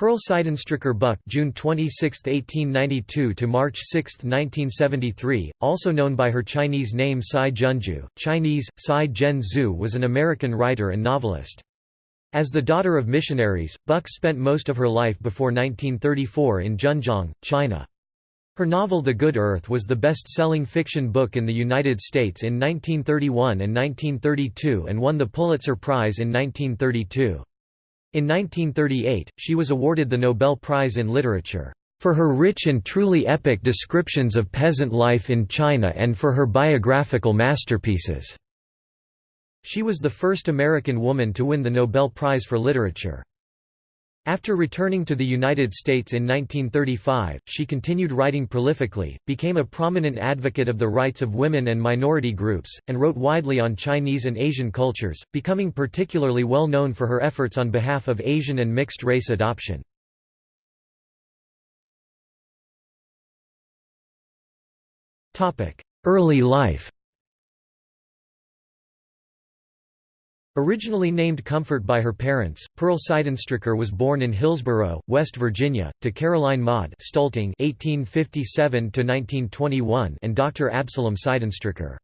Pearl Sydenstricker Buck June 26, 1892 to March 6, 1973, also known by her Chinese name Tsai Junju, Chinese, Tsai Zhen Zhu was an American writer and novelist. As the daughter of missionaries, Buck spent most of her life before 1934 in Zhenjiang, China. Her novel The Good Earth was the best-selling fiction book in the United States in 1931 and 1932 and won the Pulitzer Prize in 1932. In 1938, she was awarded the Nobel Prize in Literature, "...for her rich and truly epic descriptions of peasant life in China and for her biographical masterpieces." She was the first American woman to win the Nobel Prize for Literature. After returning to the United States in 1935, she continued writing prolifically, became a prominent advocate of the rights of women and minority groups, and wrote widely on Chinese and Asian cultures, becoming particularly well known for her efforts on behalf of Asian and mixed-race adoption. Early life Originally named Comfort by her parents, Pearl Sydenstricker was born in Hillsboro, West Virginia, to Caroline Maud Stulting (1857–1921) and Dr. Absalom Sydenstricker.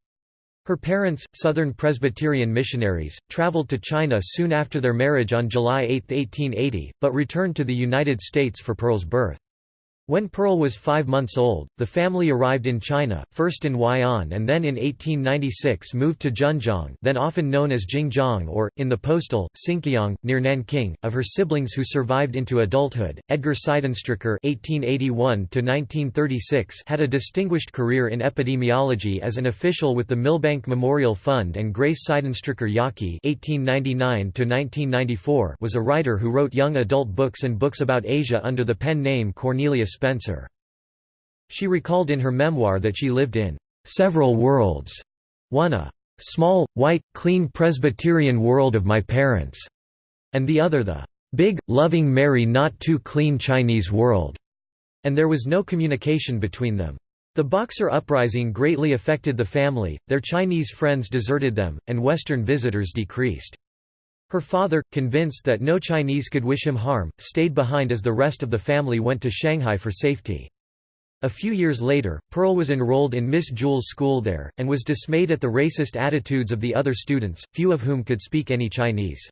Her parents, Southern Presbyterian missionaries, traveled to China soon after their marriage on July 8, 1880, but returned to the United States for Pearl's birth. When Pearl was five months old, the family arrived in China, first in Huai'an and then in 1896 moved to Zhenjiang then often known as Jingjiang or, in the postal, Chinkiang, near Nanking. Of her siblings who survived into adulthood, Edgar Sydenstricker (1881–1936) had a distinguished career in epidemiology as an official with the Milbank Memorial Fund, and Grace Sydenstricker (1899–1994) was a writer who wrote young adult books and books about Asia under the pen name Cornelius Spencer. She recalled in her memoir that she lived in several worlds, one a small, white, clean Presbyterian world of my parents, and the other the big, loving merry not too clean Chinese world, and there was no communication between them. The Boxer Uprising greatly affected the family, their Chinese friends deserted them, and Western visitors decreased. Her father, convinced that no Chinese could wish him harm, stayed behind as the rest of the family went to Shanghai for safety. A few years later, Pearl was enrolled in Miss Jewell's school there, and was dismayed at the racist attitudes of the other students, few of whom could speak any Chinese.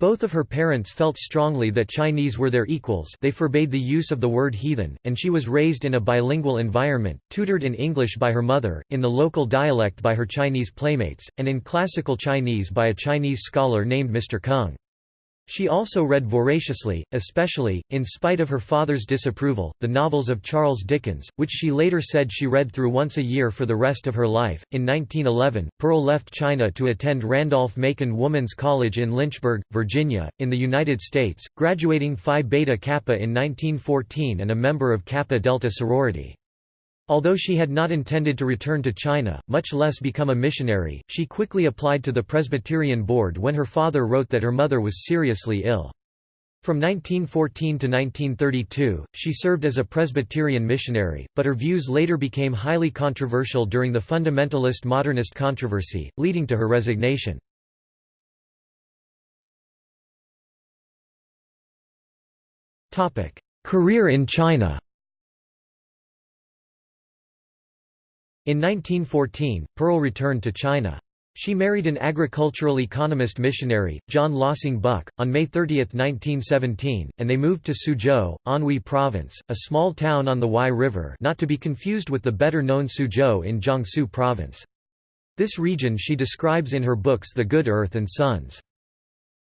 Both of her parents felt strongly that Chinese were their equals they forbade the use of the word heathen, and she was raised in a bilingual environment, tutored in English by her mother, in the local dialect by her Chinese playmates, and in classical Chinese by a Chinese scholar named Mr. Kung. She also read voraciously, especially, in spite of her father's disapproval, the novels of Charles Dickens, which she later said she read through once a year for the rest of her life. In 1911, Pearl left China to attend Randolph-Macon Woman's College in Lynchburg, Virginia, in the United States, graduating Phi Beta Kappa in 1914 and a member of Kappa Delta sorority. Although she had not intended to return to China, much less become a missionary, she quickly applied to the Presbyterian Board when her father wrote that her mother was seriously ill. From 1914 to 1932, she served as a Presbyterian missionary, but her views later became highly controversial during the fundamentalist modernist controversy, leading to her resignation. Career in China In 1914, Pearl returned to China. She married an agricultural economist missionary, John Lossing Buck, on May 30, 1917, and they moved to Suzhou, Anhui Province, a small town on the Huai River not to be confused with the better-known Suzhou in Jiangsu Province. This region she describes in her books The Good Earth and Sons.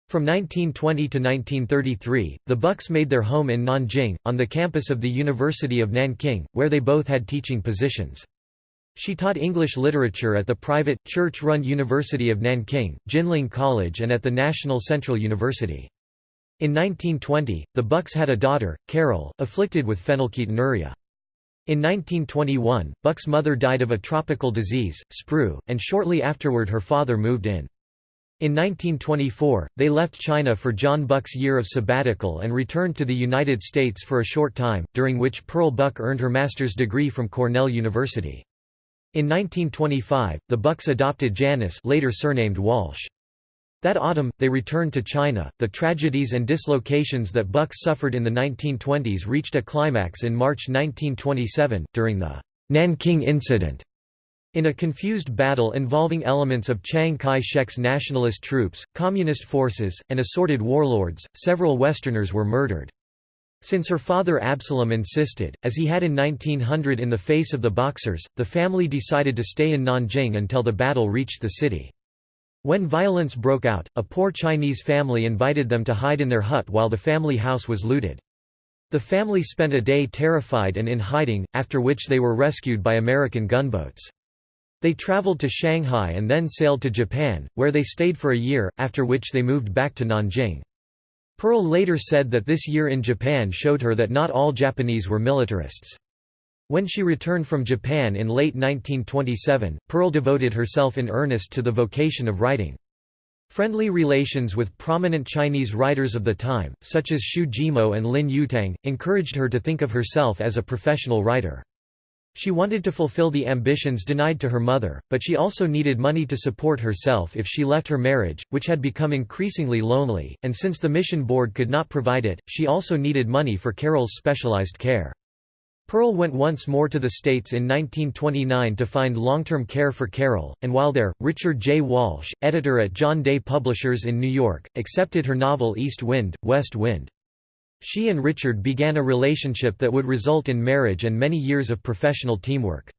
From 1920 to 1933, the Bucks made their home in Nanjing, on the campus of the University of Nanking, where they both had teaching positions. She taught English literature at the private, church-run University of Nanking, Jinling College and at the National Central University. In 1920, the Bucks had a daughter, Carol, afflicted with phenylketonuria. In 1921, Buck's mother died of a tropical disease, sprue, and shortly afterward her father moved in. In 1924, they left China for John Buck's year of sabbatical and returned to the United States for a short time, during which Pearl Buck earned her master's degree from Cornell University. In 1925, the Bucks adopted Janice later surnamed Walsh. That autumn, they returned to China. The tragedies and dislocations that Bucks suffered in the 1920s reached a climax in March 1927, during the Nanking Incident. In a confused battle involving elements of Chiang Kai-shek's nationalist troops, communist forces, and assorted warlords, several Westerners were murdered. Since her father Absalom insisted, as he had in 1900 in the face of the Boxers, the family decided to stay in Nanjing until the battle reached the city. When violence broke out, a poor Chinese family invited them to hide in their hut while the family house was looted. The family spent a day terrified and in hiding, after which they were rescued by American gunboats. They traveled to Shanghai and then sailed to Japan, where they stayed for a year, after which they moved back to Nanjing. Pearl later said that this year in Japan showed her that not all Japanese were militarists. When she returned from Japan in late 1927, Pearl devoted herself in earnest to the vocation of writing. Friendly relations with prominent Chinese writers of the time, such as Xu Zhimo and Lin Yutang, encouraged her to think of herself as a professional writer. She wanted to fulfill the ambitions denied to her mother, but she also needed money to support herself if she left her marriage, which had become increasingly lonely, and since the mission board could not provide it, she also needed money for Carol's specialized care. Pearl went once more to the States in 1929 to find long-term care for Carol, and while there, Richard J. Walsh, editor at John Day Publishers in New York, accepted her novel East Wind, West Wind. She and Richard began a relationship that would result in marriage and many years of professional teamwork.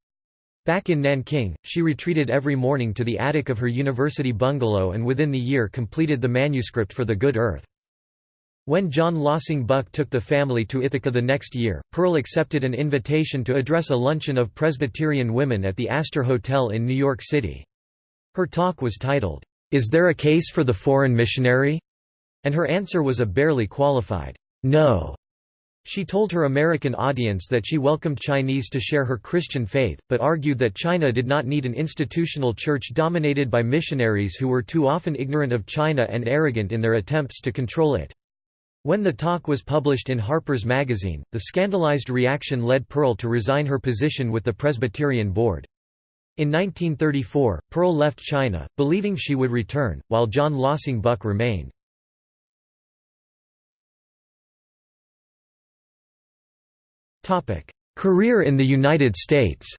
Back in Nanking, she retreated every morning to the attic of her university bungalow and within the year completed the manuscript for The Good Earth. When John Lossing Buck took the family to Ithaca the next year, Pearl accepted an invitation to address a luncheon of Presbyterian women at the Astor Hotel in New York City. Her talk was titled, "'Is There a Case for the Foreign Missionary?' and her answer was a barely qualified, "'No'. She told her American audience that she welcomed Chinese to share her Christian faith, but argued that China did not need an institutional church dominated by missionaries who were too often ignorant of China and arrogant in their attempts to control it. When the talk was published in Harper's Magazine, the scandalized reaction led Pearl to resign her position with the Presbyterian Board. In 1934, Pearl left China, believing she would return, while John Lossing Buck remained. Career in the United States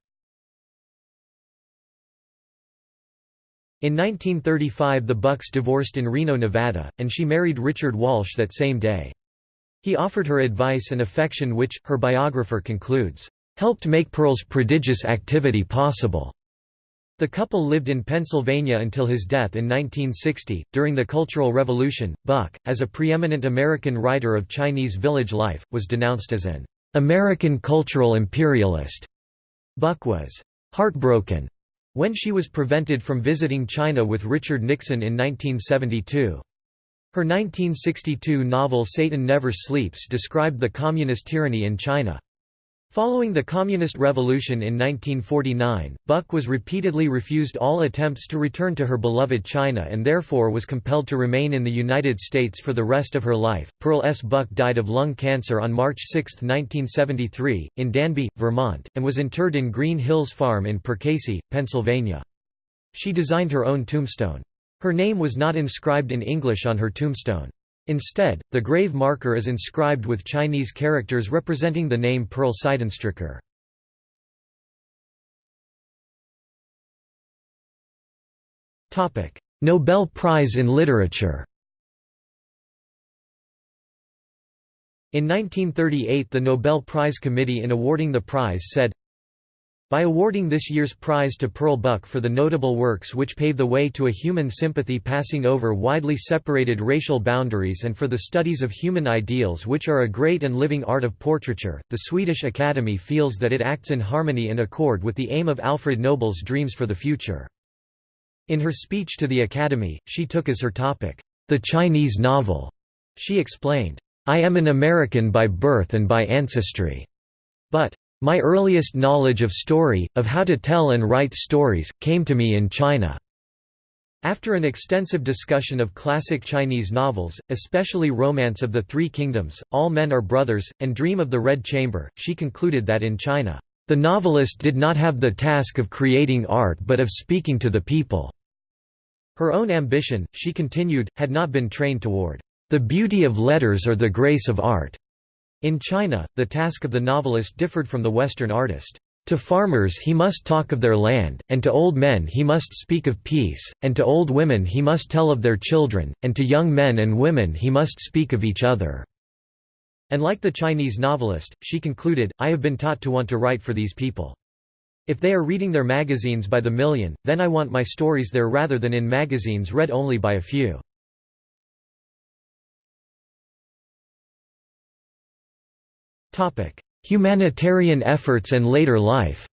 In 1935 the Bucks divorced in Reno, Nevada, and she married Richard Walsh that same day. He offered her advice and affection which, her biographer concludes, "...helped make Pearl's prodigious activity possible." The couple lived in Pennsylvania until his death in 1960. During the Cultural Revolution, Buck, as a preeminent American writer of Chinese village life, was denounced as an American cultural imperialist. Buck was heartbroken when she was prevented from visiting China with Richard Nixon in 1972. Her 1962 novel Satan Never Sleeps described the communist tyranny in China. Following the Communist Revolution in 1949, Buck was repeatedly refused all attempts to return to her beloved China and therefore was compelled to remain in the United States for the rest of her life. Pearl S. Buck died of lung cancer on March 6, 1973, in Danby, Vermont, and was interred in Green Hills Farm in Perkasie, Pennsylvania. She designed her own tombstone. Her name was not inscribed in English on her tombstone. Instead, the grave marker is inscribed with Chinese characters representing the name Pearl Sydenstricker. Nobel Prize in Literature In 1938 the Nobel Prize Committee in awarding the prize said, by awarding this year's prize to Pearl Buck for the notable works which pave the way to a human sympathy passing over widely separated racial boundaries and for the studies of human ideals which are a great and living art of portraiture, the Swedish Academy feels that it acts in harmony and accord with the aim of Alfred Nobel's dreams for the future. In her speech to the Academy, she took as her topic, "...the Chinese novel." She explained, "...I am an American by birth and by ancestry. But my earliest knowledge of story, of how to tell and write stories, came to me in China." After an extensive discussion of classic Chinese novels, especially Romance of the Three Kingdoms, All Men Are Brothers, and Dream of the Red Chamber, she concluded that in China, "...the novelist did not have the task of creating art but of speaking to the people." Her own ambition, she continued, had not been trained toward the beauty of letters or the grace of art. In China, the task of the novelist differed from the Western artist. To farmers he must talk of their land, and to old men he must speak of peace, and to old women he must tell of their children, and to young men and women he must speak of each other." And like the Chinese novelist, she concluded, I have been taught to want to write for these people. If they are reading their magazines by the million, then I want my stories there rather than in magazines read only by a few. Humanitarian efforts and later life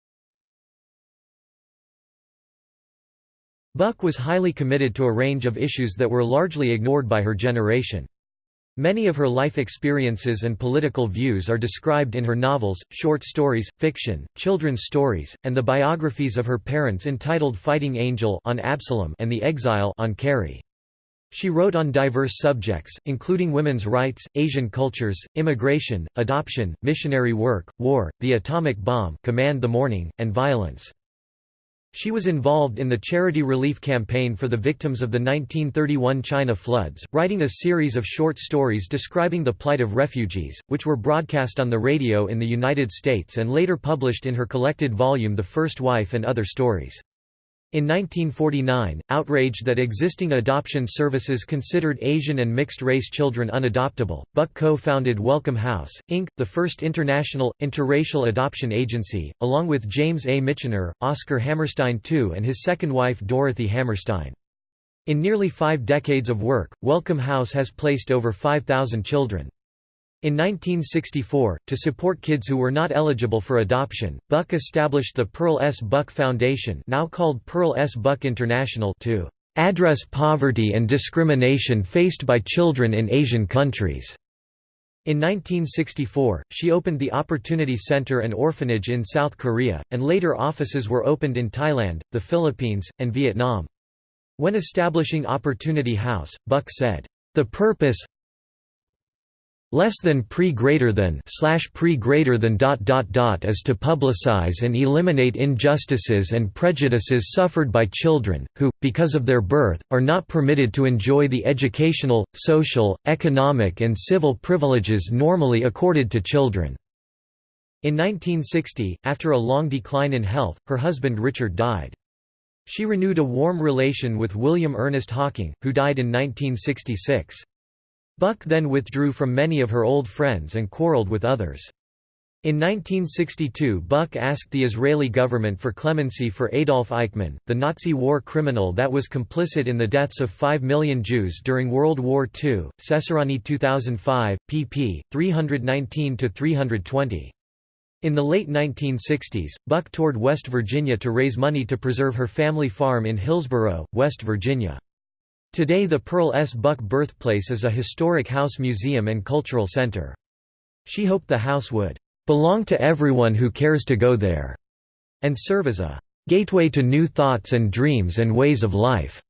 Buck was highly committed to a range of issues that were largely ignored by her generation. Many of her life experiences and political views are described in her novels, short stories, fiction, children's stories, and the biographies of her parents entitled Fighting Angel on Absalom and The Exile on Carrie. She wrote on diverse subjects, including women's rights, Asian cultures, immigration, adoption, missionary work, war, the atomic bomb Command the Morning, and violence. She was involved in the charity relief campaign for the victims of the 1931 China floods, writing a series of short stories describing the plight of refugees, which were broadcast on the radio in the United States and later published in her collected volume The First Wife and Other Stories. In 1949, outraged that existing adoption services considered Asian and mixed-race children unadoptable, Buck co-founded Welcome House, Inc., the first international, interracial adoption agency, along with James A. Michener, Oscar Hammerstein II and his second wife Dorothy Hammerstein. In nearly five decades of work, Welcome House has placed over 5,000 children. In 1964, to support kids who were not eligible for adoption, Buck established the Pearl S. Buck Foundation now called Pearl S. Buck International to "...address poverty and discrimination faced by children in Asian countries." In 1964, she opened the Opportunity Center and Orphanage in South Korea, and later offices were opened in Thailand, the Philippines, and Vietnam. When establishing Opportunity House, Buck said, "...the purpose, less than pre greater than slash pre greater than dot dot dot is to publicize and eliminate injustices and prejudices suffered by children, who, because of their birth, are not permitted to enjoy the educational, social, economic and civil privileges normally accorded to children." In 1960, after a long decline in health, her husband Richard died. She renewed a warm relation with William Ernest Hocking, who died in 1966. Buck then withdrew from many of her old friends and quarreled with others. In 1962 Buck asked the Israeli government for clemency for Adolf Eichmann, the Nazi war criminal that was complicit in the deaths of 5 million Jews during World War II, Cesarani 2005, pp. 319–320. In the late 1960s, Buck toured West Virginia to raise money to preserve her family farm in Hillsboro, West Virginia. Today the Pearl S. Buck birthplace is a historic house museum and cultural center. She hoped the house would "...belong to everyone who cares to go there," and serve as a "...gateway to new thoughts and dreams and ways of life."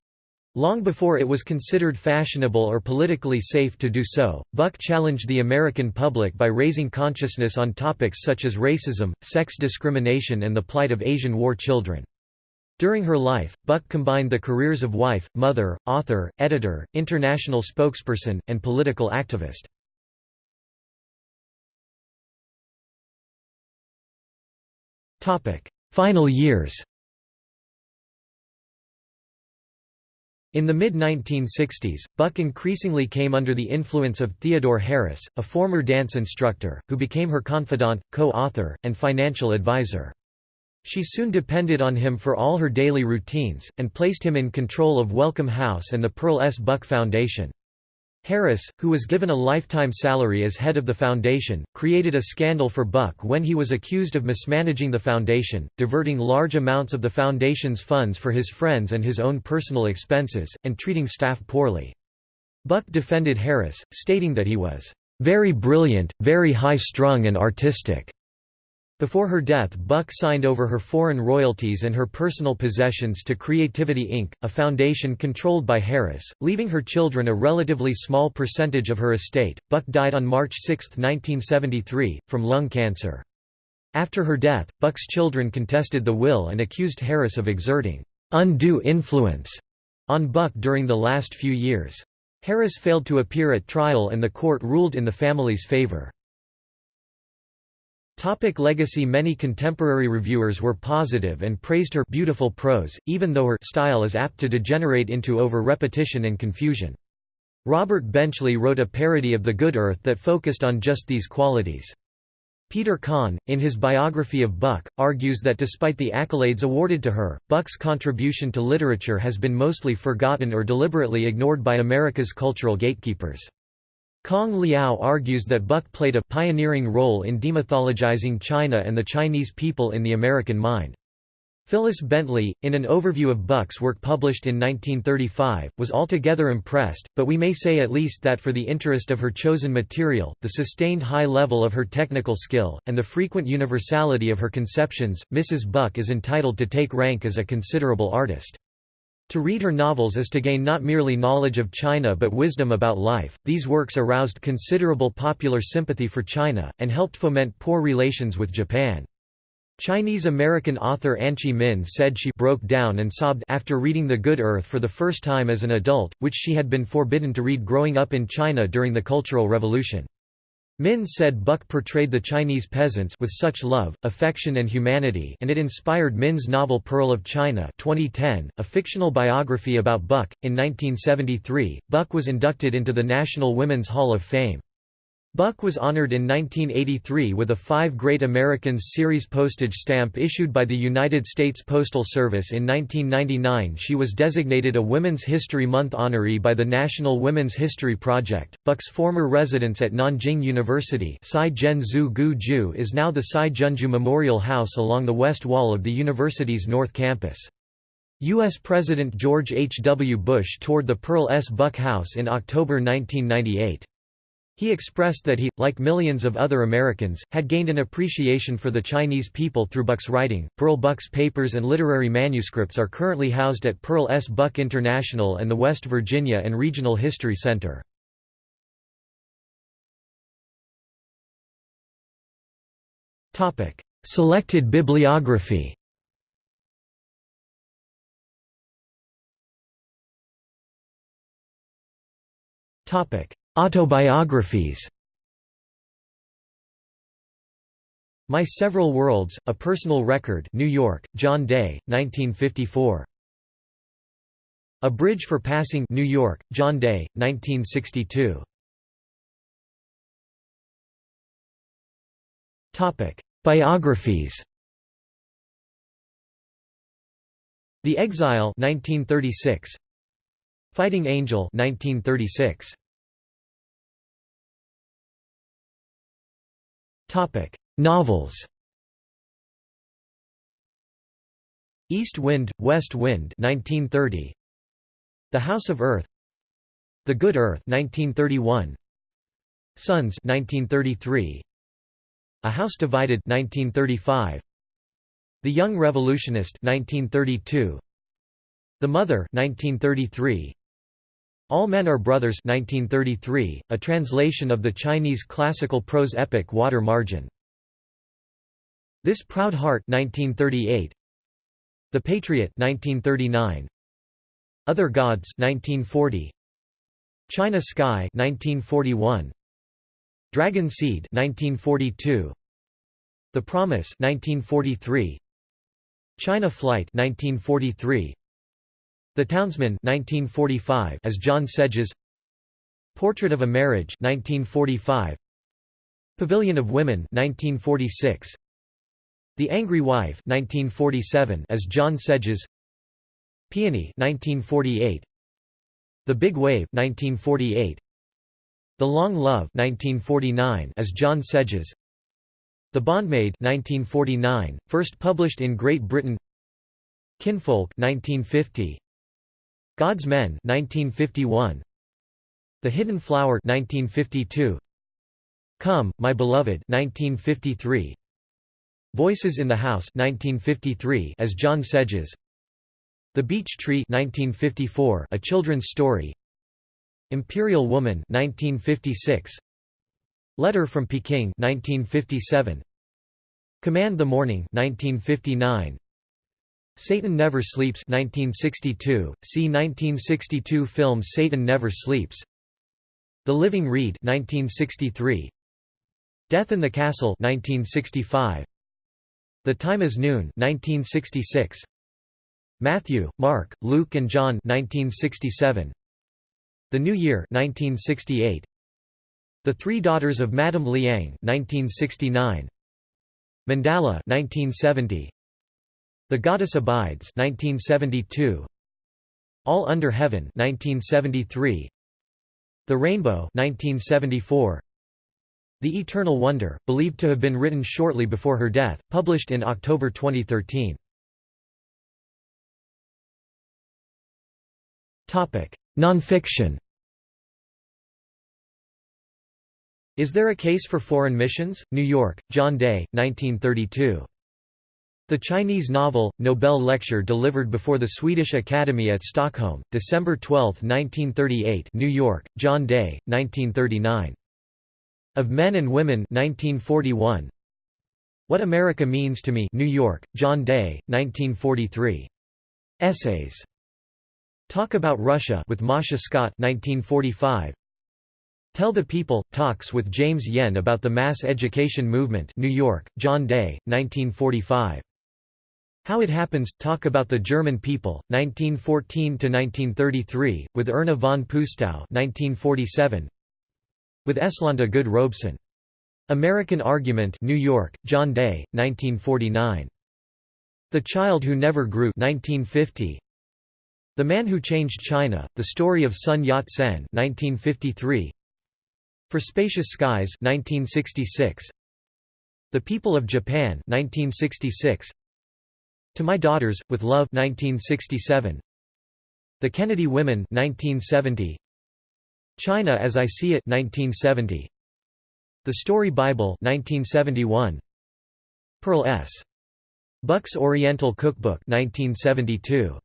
Long before it was considered fashionable or politically safe to do so, Buck challenged the American public by raising consciousness on topics such as racism, sex discrimination and the plight of Asian war children. During her life, Buck combined the careers of wife, mother, author, editor, international spokesperson, and political activist. Final years In the mid-1960s, Buck increasingly came under the influence of Theodore Harris, a former dance instructor, who became her confidant, co-author, and financial advisor. She soon depended on him for all her daily routines, and placed him in control of Welcome House and the Pearl S. Buck Foundation. Harris, who was given a lifetime salary as head of the foundation, created a scandal for Buck when he was accused of mismanaging the foundation, diverting large amounts of the foundation's funds for his friends and his own personal expenses, and treating staff poorly. Buck defended Harris, stating that he was, "...very brilliant, very high-strung and artistic." Before her death Buck signed over her foreign royalties and her personal possessions to Creativity Inc., a foundation controlled by Harris, leaving her children a relatively small percentage of her estate. Buck died on March 6, 1973, from lung cancer. After her death, Buck's children contested the will and accused Harris of exerting undue influence on Buck during the last few years. Harris failed to appear at trial and the court ruled in the family's favor. Topic legacy Many contemporary reviewers were positive and praised her beautiful prose, even though her style is apt to degenerate into over-repetition and confusion. Robert Benchley wrote a parody of The Good Earth that focused on just these qualities. Peter Conn, in his biography of Buck, argues that despite the accolades awarded to her, Buck's contribution to literature has been mostly forgotten or deliberately ignored by America's cultural gatekeepers. Kang Liao argues that Buck played a pioneering role in demythologizing China and the Chinese people in the American mind. Phyllis Bentley, in an overview of Buck's work published in 1935, was altogether impressed, but we may say at least that for the interest of her chosen material, the sustained high level of her technical skill, and the frequent universality of her conceptions, Mrs. Buck is entitled to take rank as a considerable artist. To read her novels is to gain not merely knowledge of China but wisdom about life. These works aroused considerable popular sympathy for China, and helped foment poor relations with Japan. Chinese-American author Anchee Min said she broke down and sobbed after reading The Good Earth for the first time as an adult, which she had been forbidden to read growing up in China during the Cultural Revolution. Min said Buck portrayed the Chinese peasants with such love, affection and humanity and it inspired Min's novel Pearl of China 2010, a fictional biography about Buck. In 1973, Buck was inducted into the National Women's Hall of Fame. Buck was honored in 1983 with a Five Great Americans series postage stamp issued by the United States Postal Service in 1999 she was designated a Women's History Month honoree by the National Women's History Project. Buck's former residence at Nanjing University is now the Cai Junju Memorial House along the west wall of the university's North Campus. U.S. President George H. W. Bush toured the Pearl S. Buck House in October 1998. He expressed that he, like millions of other Americans, had gained an appreciation for the Chinese people through Buck's writing. Pearl Buck's papers and literary manuscripts are currently housed at Pearl S. Buck International and the West Virginia and Regional History Center. Selected bibliography Topic Autobiographies My Several Worlds, A Personal Record New York, John Day, 1954. A Bridge for Passing New York, John Day, 1962. Biographies The Exile 1936 Fighting Angel 1936 Topic: Novels. East Wind, West Wind 1930. The House of Earth. The Good Earth 1931. Sons 1933. A House Divided 1935. The Young Revolutionist 1932. The Mother 1933. All Men Are Brothers 1933, a translation of the Chinese classical prose epic Water Margin. This Proud Heart 1938. The Patriot 1939. Other Gods 1940. China Sky 1941. Dragon Seed 1942. The Promise 1943. China Flight 1943. The Townsman 1945 as John Sedges. Portrait of a Marriage 1945 Pavilion of Women 1946 The Angry Wife 1947 as John Sedges. Peony 1948 The Big Wave 1948 The Long Love 1949 as John Sedges. The Bondmaid 1949 first published in Great Britain. Kinfolk 1950 God's Men 1951 The Hidden Flower 1952 Come, My Beloved 1953 Voices in the House 1953 as John Sedges. The Beech Tree 1954 a children's story. Imperial Woman 1956 Letter from Peking 1957 Command the Morning 1959 Satan Never Sleeps 1962, see 1962 film Satan Never Sleeps. The Living Reed 1963, Death in the Castle 1965, The Time is Noon 1966, Matthew, Mark, Luke and John 1967, The New Year 1968, The Three Daughters of Madame Liang 1969, Mandala 1970, the Goddess Abides 1972 All Under Heaven 1973 The Rainbow 1974 The Eternal Wonder, believed to have been written shortly before her death, published in October 2013 Topic: Nonfiction. Is There a Case for Foreign Missions? New York, John Day, 1932. The Chinese novel, Nobel lecture delivered before the Swedish Academy at Stockholm, December 12, 1938 New York, John Day, 1939. Of Men and Women 1941. What America Means to Me New York, John Day, 1943. Essays. Talk About Russia with Masha Scott 1945. Tell the People, Talks with James Yen about the Mass Education Movement New York, John Day, 1945. How It Happens – Talk About the German People, 1914–1933, with Erna von Pustau 1947. With Eslanda Good Robeson. American Argument New York, John Day, 1949. The Child Who Never Grew 1950. The Man Who Changed China, The Story of Sun Yat-sen 1953. For Spacious Skies 1966. The People of Japan 1966. To My Daughters, with Love 1967. The Kennedy Women 1970. China as I See It 1970. The Story Bible 1971. Pearl S. Buck's Oriental Cookbook 1972.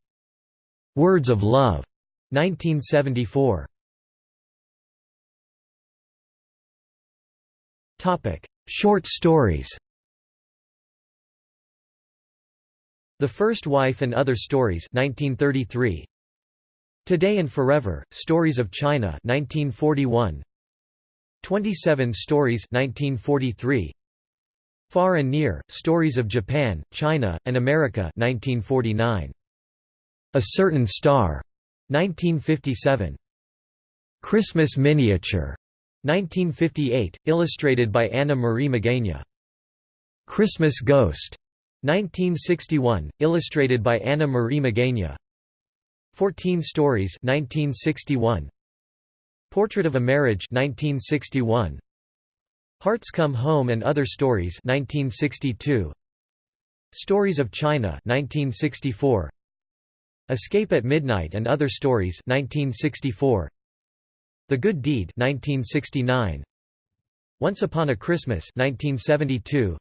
Words of Love 1974. Topic: Short stories. The First Wife and Other Stories 1933. Today and Forever, Stories of China 1941. 27 Stories 1943. Far and Near, Stories of Japan, China, and America 1949. A Certain Star 1957. Christmas Miniature 1958, illustrated by Anna Marie Magagna. Christmas Ghost 1961, illustrated by Anna Marie Magagna. 14 Stories 1961. Portrait of a Marriage 1961. Hearts Come Home and Other Stories 1962. Stories of China 1964. Escape at Midnight and Other Stories 1964. The Good Deed 1969. Once Upon a Christmas 1972.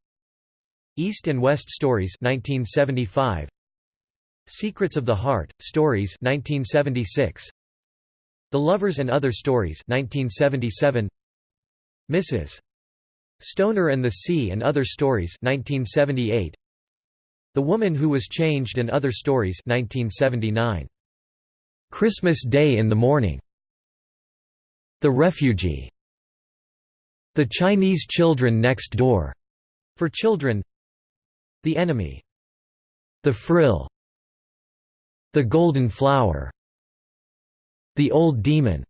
East and West Stories 1975 Secrets of the Heart Stories 1976 The Lovers and Other Stories 1977 Mrs. Stoner and the Sea and Other Stories 1978 The Woman Who Was Changed and Other Stories 1979 Christmas Day in the Morning. The Refugee. The Chinese Children Next Door. For children the Enemy. The Frill. The Golden Flower. The Old Demon.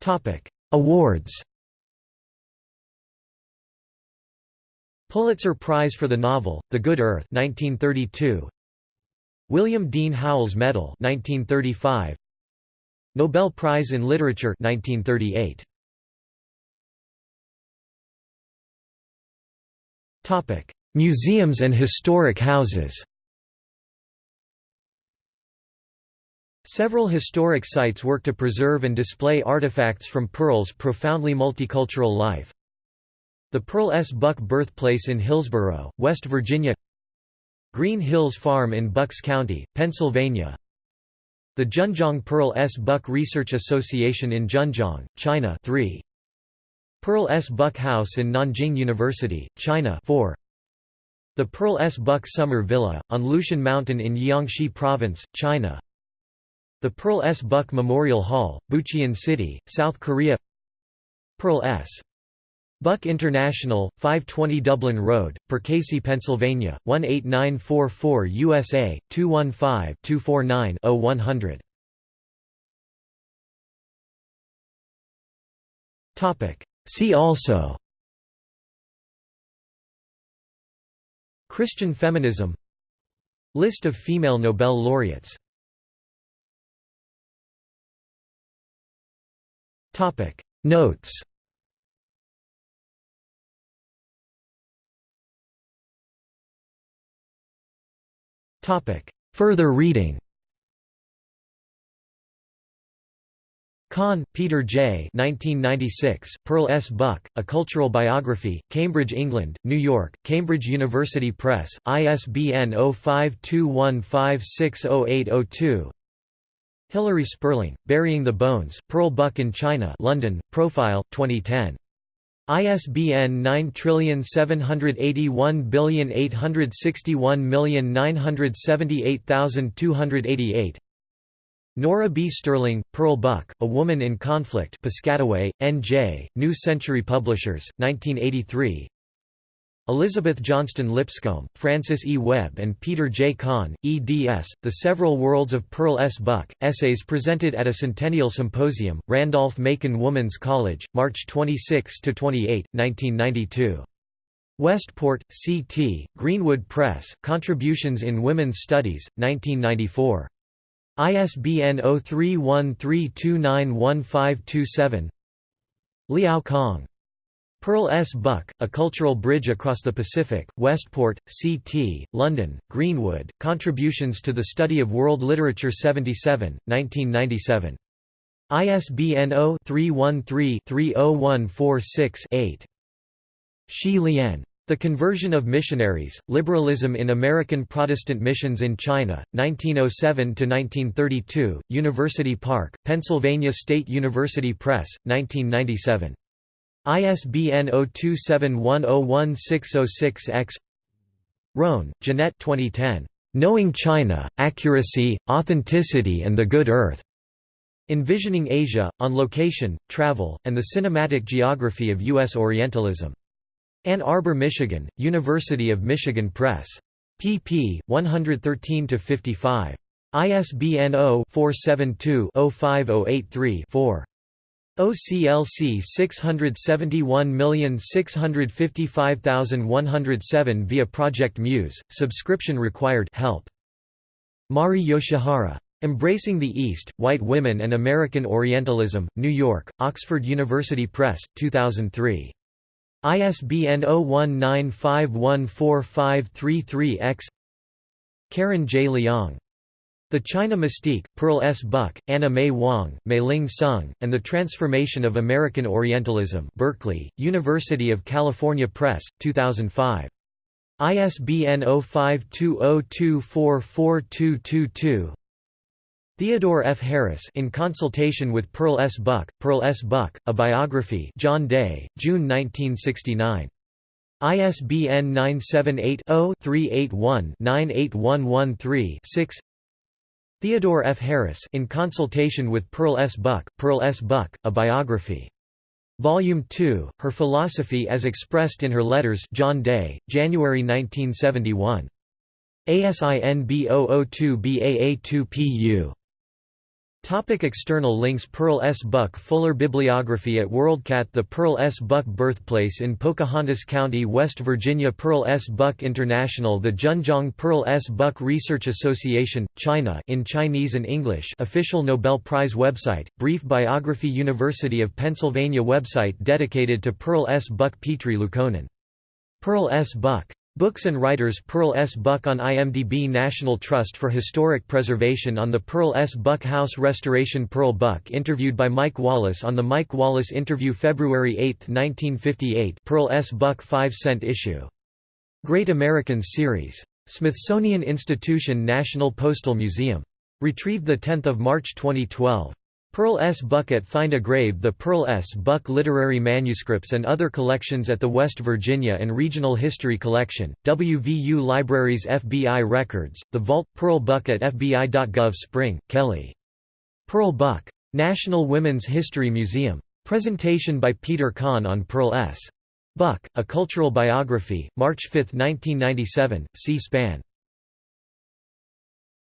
Topic: Awards. Pulitzer Prize for the novel The Good Earth 1932. William Dean Howells Medal 1935. Nobel Prize in Literature 1938. Museums and historic houses Several historic sites work to preserve and display artifacts from Pearl's profoundly multicultural life. The Pearl S. Buck birthplace in Hillsboro, West Virginia Green Hills Farm in Bucks County, Pennsylvania The Zhenjiang Pearl S. Buck Research Association in Zhenjiang, China 3. Pearl S. Buck House in Nanjing University, China 4. The Pearl S. Buck Summer Villa, on Lushan Mountain in Jiangxi Province, China The Pearl S. Buck Memorial Hall, Bucheon City, South Korea Pearl S. Buck International, 520 Dublin Road, Perkasie, Pennsylvania, 18944 USA, 215-249-0100. See also Christian feminism List of female Nobel laureates Topic. Notes Topic. Further reading Conn, Peter J. 1996, Pearl S. Buck, A Cultural Biography, Cambridge, England, New York, Cambridge University Press, ISBN 0521560802 Hilary Spurling, Burying the Bones, Pearl Buck in China London, Profile, 2010. ISBN 9781861978288 Nora B. Stirling, Pearl Buck, A Woman in Conflict Piscataway, N.J., New Century Publishers, 1983 Elizabeth Johnston Lipscomb, Francis E. Webb and Peter J. Conn, eds. The Several Worlds of Pearl S. Buck, Essays presented at a Centennial Symposium, Randolph-Macon Women's College, March 26–28, 1992. Westport, C.T., Greenwood Press, Contributions in Women's Studies, 1994. ISBN 0313291527 Liao Kang Pearl S. Buck, A Cultural Bridge Across the Pacific, Westport, C.T., London, Greenwood, Contributions to the Study of World Literature 77, 1997. ISBN 0-313-30146-8. Xi Lian. The Conversion of Missionaries, Liberalism in American Protestant Missions in China, 1907–1932, University Park, Pennsylvania State University Press, 1997. ISBN 0271016006-X Roan, Jeanette 2010. Knowing China, Accuracy, Authenticity and the Good Earth. Envisioning Asia, on Location, Travel, and the Cinematic Geography of U.S. Orientalism. Ann Arbor, Michigan, University of Michigan Press. pp. 113–55. ISBN 0-472-05083-4. OCLC 671655107 via Project Muse, subscription required help. Mari Yoshihara. Embracing the East, White Women and American Orientalism, New York, Oxford University Press, 2003. ISBN 0195145533-X Karen J. Leong the China Mystique, Pearl S. Buck, Anna May Wong, Mayling Soong, and the Transformation of American Orientalism Berkeley, University of California Press, 2005. ISBN 0520244222 Theodore F. Harris in consultation with Pearl S. Buck, Pearl S. Buck, A Biography John Day, June 1969. ISBN 978 0 381 98113 6 Theodore F. Harris in consultation with Pearl S. Buck, Pearl S. Buck, A Biography. Volume 2, Her Philosophy as Expressed in Her Letters John Day, January 1971. ASIN B002BAA2PU Topic external links Pearl S. Buck Fuller Bibliography at WorldCat The Pearl S. Buck Birthplace in Pocahontas County, West Virginia Pearl S. Buck International The Zhenjiang Pearl S. Buck Research Association, China in Chinese and English official Nobel Prize website, Brief Biography University of Pennsylvania website dedicated to Pearl S. Buck Petri Luukkonen. Pearl S. Buck Books and Writers Pearl S. Buck on IMDb National Trust for Historic Preservation on the Pearl S. Buck House Restoration Pearl Buck interviewed by Mike Wallace on the Mike Wallace interview February 8, 1958 Pearl S. Buck 5 cent issue. Great Americans series. Smithsonian Institution National Postal Museum. Retrieved 10 March 2012. Pearl S. Buck at Find a Grave The Pearl S. Buck Literary Manuscripts and Other Collections at the West Virginia and Regional History Collection, WVU Libraries FBI Records, The Vault, Pearl Buck at FBI.gov Spring, Kelly. Pearl Buck. National Women's History Museum. Presentation by Peter Conn on Pearl S. Buck, A Cultural Biography, March 5, 1997, C-SPAN.